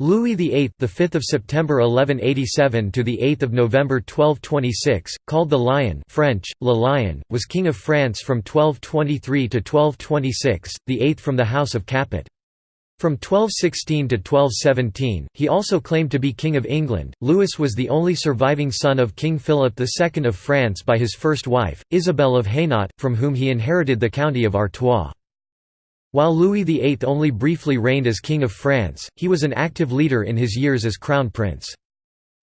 Louis VIII, the 5th of September 1187 to the 8th of November 1226, called the Lion, French Le Lion, was king of France from 1223 to 1226, the eighth from the House of Capet. From 1216 to 1217, he also claimed to be King of England. Louis was the only surviving son of King Philip II of France by his first wife, Isabel of Hainaut, from whom he inherited the county of Artois. While Louis VIII only briefly reigned as King of France, he was an active leader in his years as Crown Prince.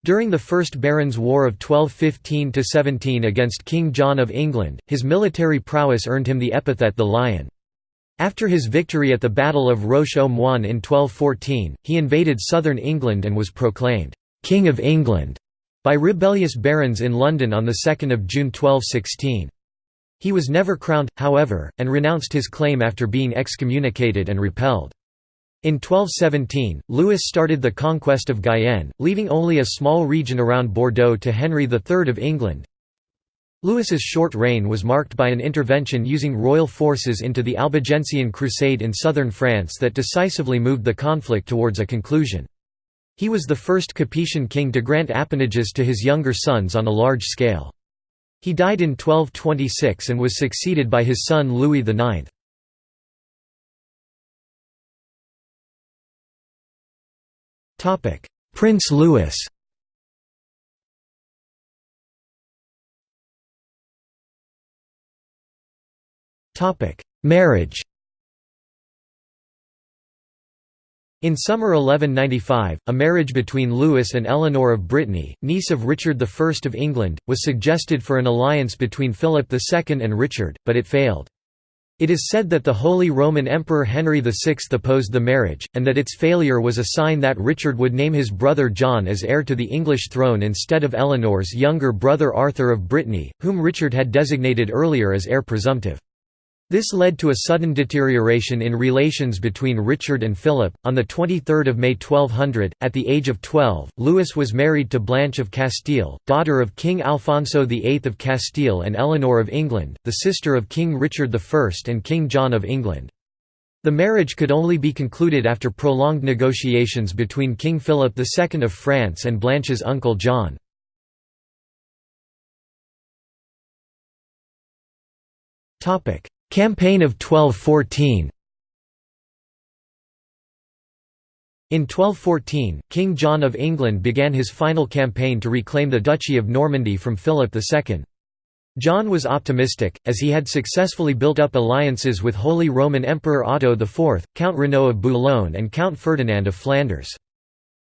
During the First Barons' War of 1215–17 against King John of England, his military prowess earned him the epithet the Lion. After his victory at the Battle of Roche-aux-Moines in 1214, he invaded southern England and was proclaimed, "'King of England' by rebellious barons in London on 2 June 1216. He was never crowned, however, and renounced his claim after being excommunicated and repelled. In 1217, Louis started the conquest of Guyenne, leaving only a small region around Bordeaux to Henry III of England. Louis's short reign was marked by an intervention using royal forces into the Albigensian Crusade in southern France that decisively moved the conflict towards a conclusion. He was the first Capetian king to grant appanages to his younger sons on a large scale. He died in 1226 and was succeeded by his son Louis IX. Prince Louis Marriage In summer 1195, a marriage between Louis and Eleanor of Brittany, niece of Richard I of England, was suggested for an alliance between Philip II and Richard, but it failed. It is said that the Holy Roman Emperor Henry VI opposed the marriage, and that its failure was a sign that Richard would name his brother John as heir to the English throne instead of Eleanor's younger brother Arthur of Brittany, whom Richard had designated earlier as heir presumptive. This led to a sudden deterioration in relations between Richard and Philip. On the 23rd of May 1200, at the age of 12, Louis was married to Blanche of Castile, daughter of King Alfonso VIII of Castile and Eleanor of England, the sister of King Richard I and King John of England. The marriage could only be concluded after prolonged negotiations between King Philip II of France and Blanche's uncle John. Topic: Campaign of 1214 In 1214, King John of England began his final campaign to reclaim the Duchy of Normandy from Philip II. John was optimistic, as he had successfully built up alliances with Holy Roman Emperor Otto IV, Count Renaud of Boulogne and Count Ferdinand of Flanders.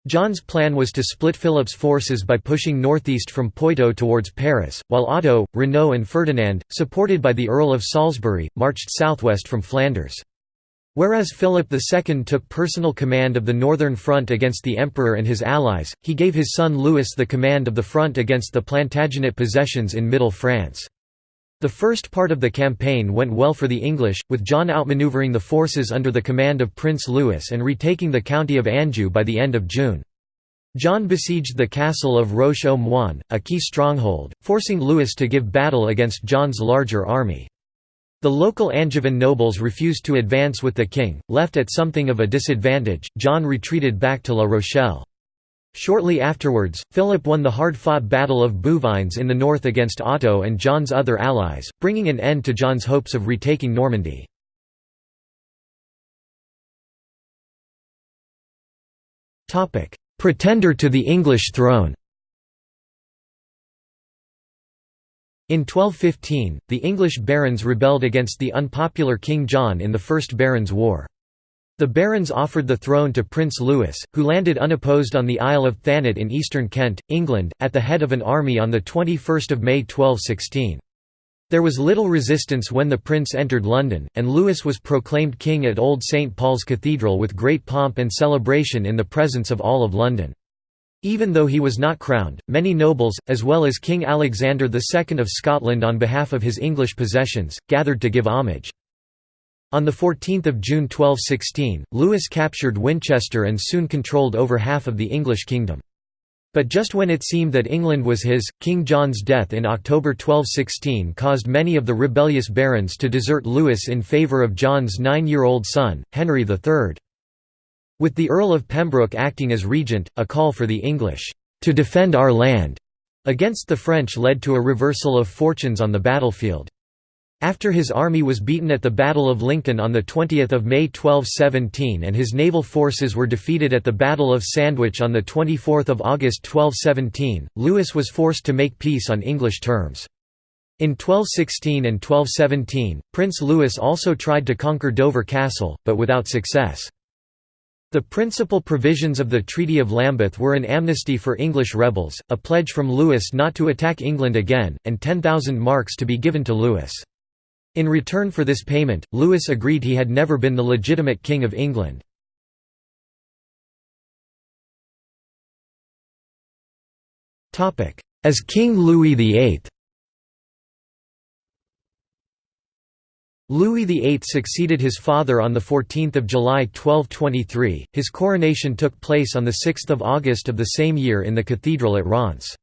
John's plan was to split Philip's forces by pushing northeast from Poitou towards Paris, while Otto, Renaud and Ferdinand, supported by the Earl of Salisbury, marched southwest from Flanders. Whereas Philip II took personal command of the northern front against the emperor and his allies, he gave his son Louis the command of the front against the Plantagenet possessions in Middle France. The first part of the campaign went well for the English, with John outmaneuvering the forces under the command of Prince Louis and retaking the county of Anjou by the end of June. John besieged the castle of Roche-aux-Moines, a key stronghold, forcing Louis to give battle against John's larger army. The local Angevin nobles refused to advance with the king, left at something of a disadvantage, John retreated back to La Rochelle. Shortly afterwards, Philip won the hard-fought Battle of Bouvines in the north against Otto and John's other allies, bringing an end to John's hopes of retaking Normandy. Pretender to the English throne In 1215, the English barons rebelled against the unpopular King John in the First Barons' War. The barons offered the throne to Prince Louis, who landed unopposed on the Isle of Thanet in eastern Kent, England, at the head of an army on 21 May 1216. There was little resistance when the prince entered London, and Louis was proclaimed king at Old St Paul's Cathedral with great pomp and celebration in the presence of all of London. Even though he was not crowned, many nobles, as well as King Alexander II of Scotland on behalf of his English possessions, gathered to give homage. On 14 June 1216, Louis captured Winchester and soon controlled over half of the English kingdom. But just when it seemed that England was his, King John's death in October 1216 caused many of the rebellious barons to desert Louis in favour of John's nine-year-old son, Henry III. With the Earl of Pembroke acting as regent, a call for the English, "'to defend our land' against the French led to a reversal of fortunes on the battlefield. After his army was beaten at the Battle of Lincoln on 20 May 1217 and his naval forces were defeated at the Battle of Sandwich on 24 August 1217, Louis was forced to make peace on English terms. In 1216 and 1217, Prince Louis also tried to conquer Dover Castle, but without success. The principal provisions of the Treaty of Lambeth were an amnesty for English rebels, a pledge from Louis not to attack England again, and 10,000 marks to be given to Louis. In return for this payment, Louis agreed he had never been the legitimate King of England. As King Louis VIII Louis VIII succeeded his father on 14 July 1223, his coronation took place on 6 August of the same year in the cathedral at Reims.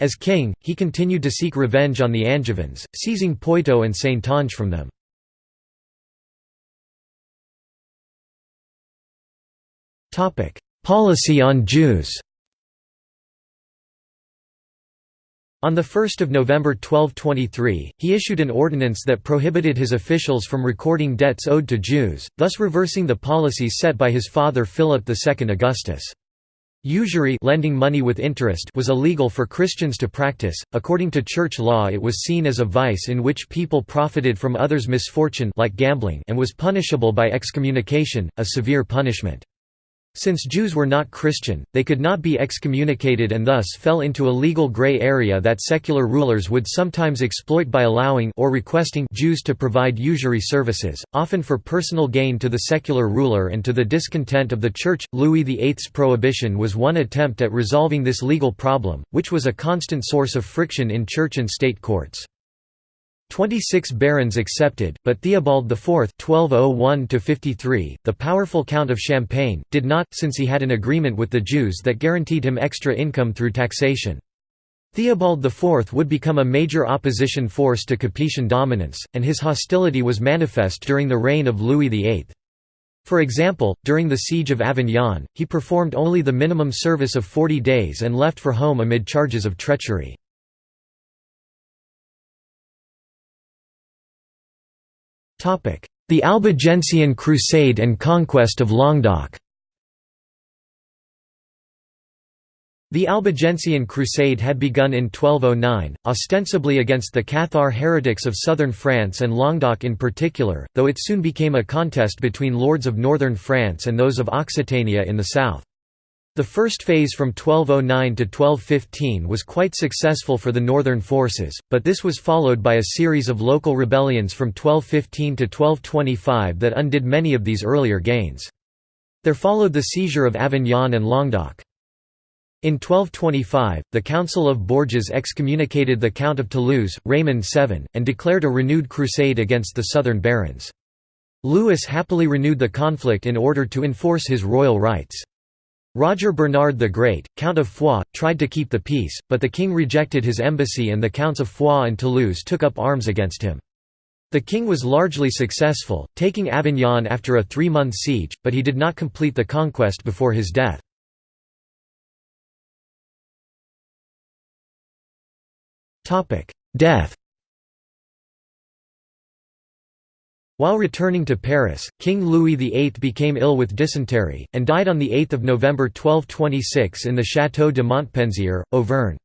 As king, he continued to seek revenge on the Angevins, seizing Poitou and Saintonge from them. Policy on Jews On 1 November 1223, he issued an ordinance that prohibited his officials from recording debts owed to Jews, thus reversing the policies set by his father Philip II Augustus. Usury lending money with interest was illegal for Christians to practice. According to church law it was seen as a vice in which people profited from others' misfortune like gambling and was punishable by excommunication, a severe punishment. Since Jews were not Christian, they could not be excommunicated and thus fell into a legal gray area that secular rulers would sometimes exploit by allowing or requesting Jews to provide usury services, often for personal gain to the secular ruler and to the discontent of the Church. Louis VIII's prohibition was one attempt at resolving this legal problem, which was a constant source of friction in church and state courts. Twenty-six barons accepted, but Theobald IV (1201–53), the powerful Count of Champagne, did not, since he had an agreement with the Jews that guaranteed him extra income through taxation. Theobald IV would become a major opposition force to Capetian dominance, and his hostility was manifest during the reign of Louis VIII. For example, during the Siege of Avignon, he performed only the minimum service of 40 days and left for home amid charges of treachery. The Albigensian Crusade and conquest of Languedoc The Albigensian Crusade had begun in 1209, ostensibly against the Cathar heretics of southern France and Languedoc in particular, though it soon became a contest between lords of northern France and those of Occitania in the south. The first phase from 1209 to 1215 was quite successful for the northern forces, but this was followed by a series of local rebellions from 1215 to 1225 that undid many of these earlier gains. There followed the seizure of Avignon and Languedoc. In 1225, the Council of Bourges excommunicated the Count of Toulouse, Raymond VII, and declared a renewed crusade against the southern barons. Louis happily renewed the conflict in order to enforce his royal rights. Roger Bernard the Great, Count of Foix, tried to keep the peace, but the king rejected his embassy and the Counts of Foix and Toulouse took up arms against him. The king was largely successful, taking Avignon after a three-month siege, but he did not complete the conquest before his death. Death While returning to Paris, King Louis VIII became ill with dysentery, and died on 8 November 1226 in the Château de Montpensier, Auvergne.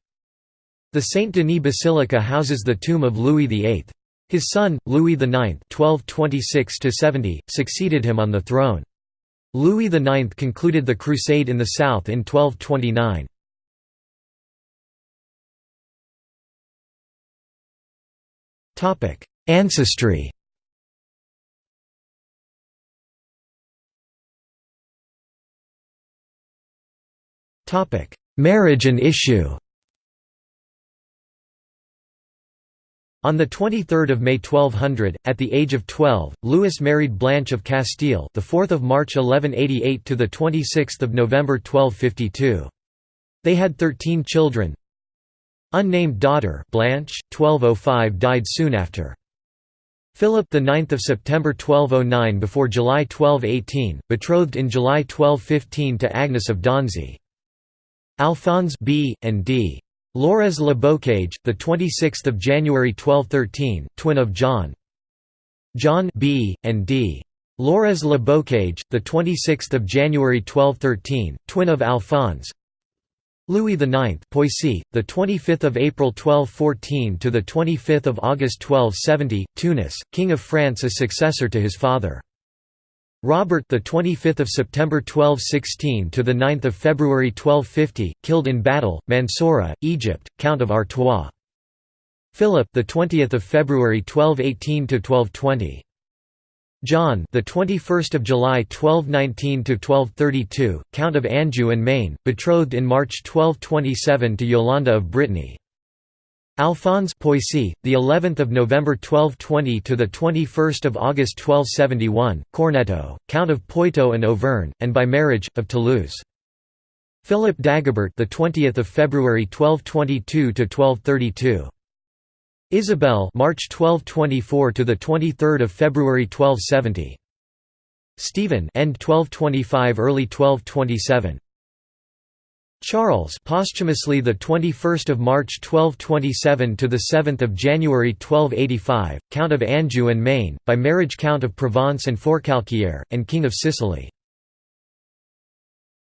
The Saint-Denis Basilica houses the tomb of Louis VIII. His son, Louis IX succeeded him on the throne. Louis IX concluded the crusade in the south in 1229. Ancestry Marriage and issue On 23 May 1200, at the age of 12, Louis married Blanche of Castile, the 4th of March 1188 to the 26th of November 1252. They had 13 children. Unnamed daughter Blanche, 1205 died soon after. Philip the 9th of September 1209 before July 1218, betrothed in July 1215 to Agnes of Donzy. Alphonse B and D. Lorrez Le Bocage, the 26th of January 1213, twin of John. John B and D. Lorrez Le Bocage, the 26th of January 1213, twin of Alphonse. Louis IX, Poissy, the 25th of April 1214 to the 25th of August 1270, Tunis, King of France as successor to his father. Robert the 25th of September 1216 to the 9th of February 1250 killed in battle Mansoura Egypt Count of Artois. Philip the 20th of February 1218 to 1220 John the 21st of July 1219 to 1232 Count of Anjou and Maine betrothed in March 1227 to Yolande of Brittany Alphonse Poissy, the 11th of November 1220 to the 21st of August 1271, Corneto, Count of Poitou and Auvergne, and by marriage of Toulouse. Philip Dagobert, the 20th of February 1222 to 1232. Isabel, March 1224 to the 23rd of February 1270. Stephen, end 1225, early 1227. Charles posthumously the 21st of March 1227 to the 7th of January 1285 Count of Anjou and Maine by marriage Count of Provence and Forcalquier and King of Sicily